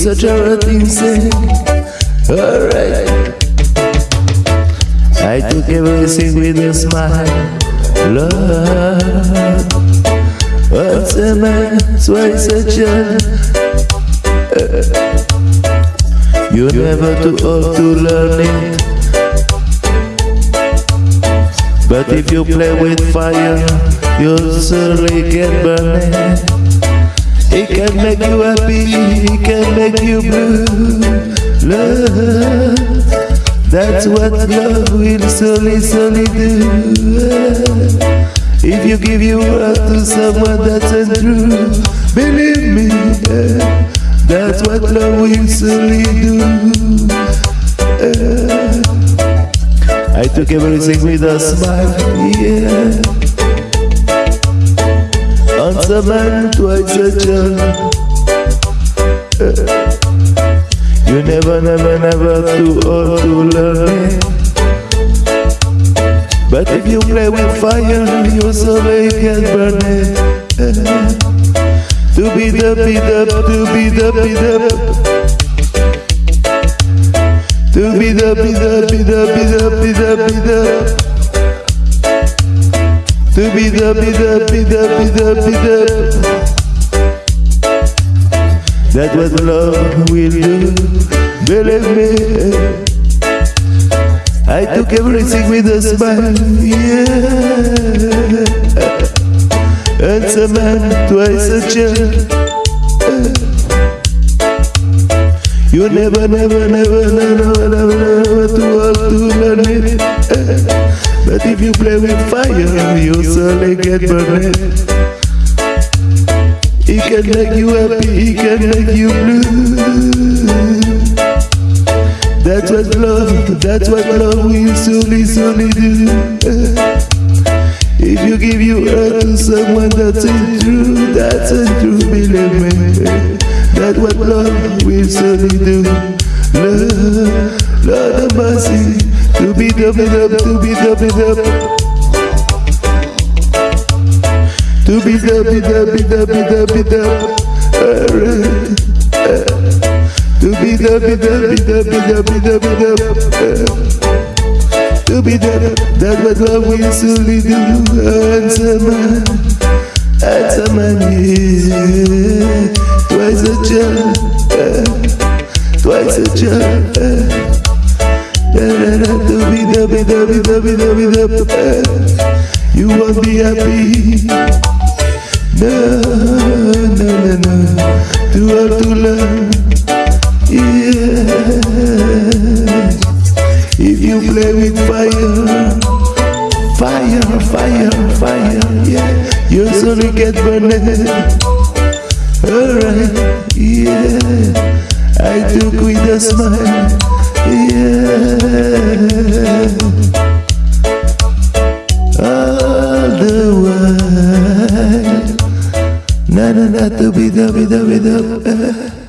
Such a routine thing. Alright. I took everything with a smile. Love. Once a man, twice a child. You're never too old to learn it. But if you play with fire, you'll certainly get burned. It can make you happy, it can make you blue. Love, that's what love will slowly, slowly do. If you give your heart to someone that's untrue, believe me, that's what love will slowly do. I took everything with a smile, yeah. Once a twice a child. You never, never, never too old to learn. But if you play with fire, you surely can burn it. To be the, be the, to be the, be the. To be the, be the, be the, be the, be the, be the. To be the, be the, be the, be the, be the. That's what love will do. Believe me. I took everything with a smile, yeah. Once a man, twice a child. You never, never, never, never, never, never too old to learn it. If you play with fire, you certainly get burned. It can make you happy, it can make you blue. That's what love, that's what love will slowly, slowly do. If you give your heart to someone that's true, that's a true, believe me. That's what love will certainly do. Love, Lord of mercy, to be be up, to be be up. To be be the be be the be the. Alright. To be be the be be the be be the. To be the, that's what love will certainly do. Answer man, answer man, yeah twice a child, twice a child. You won't be happy. No, no, no, no. Too hard to learn. Yeah. If you play with fire, fire, fire, fire, yeah, you slowly get burned. Alright, yeah, I took with a smile, yeah. All the while, na na na, to be da be da be da.